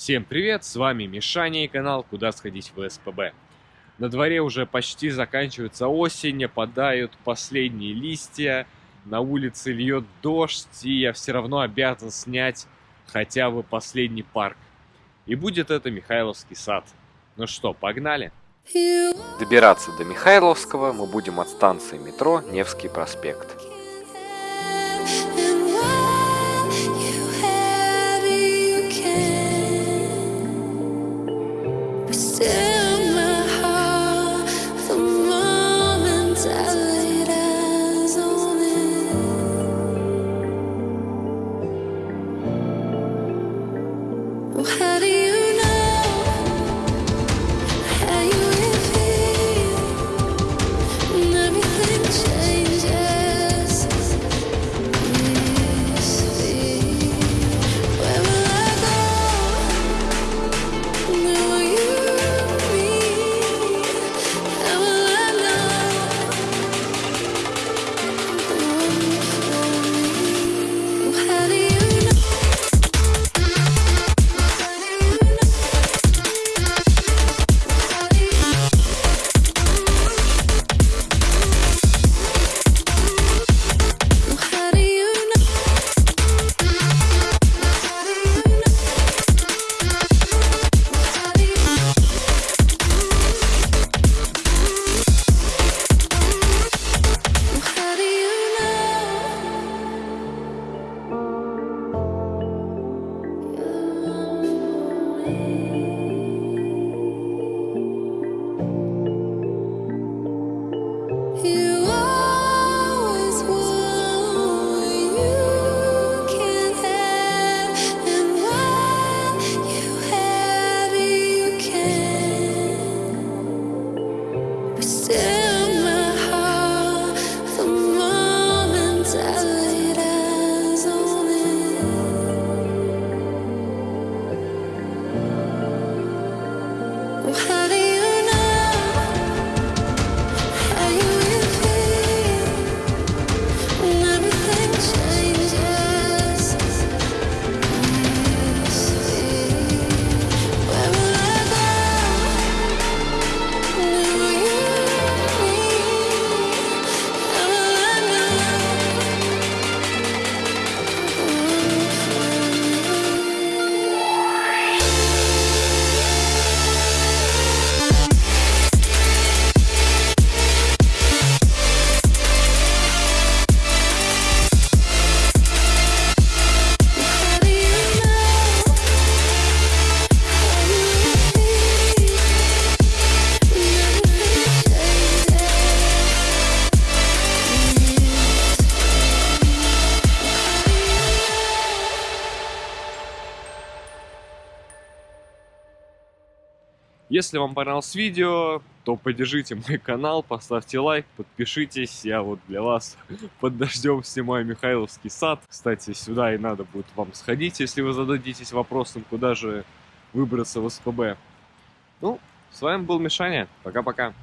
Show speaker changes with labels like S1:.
S1: Всем привет, с вами Мишаня и канал «Куда сходить в СПБ». На дворе уже почти заканчивается осень, опадают последние листья, на улице льет дождь, и я все равно обязан снять хотя бы последний парк. И будет это Михайловский сад. Ну что, погнали?
S2: Добираться до Михайловского мы будем от станции метро Невский проспект.
S1: Если вам понравилось видео, то поддержите мой канал, поставьте лайк, подпишитесь. Я вот для вас под дождем снимаю Михайловский сад. Кстати, сюда и надо будет вам сходить, если вы зададитесь вопросом, куда же выбраться в СПБ. Ну, с вами был Мишаня. Пока-пока.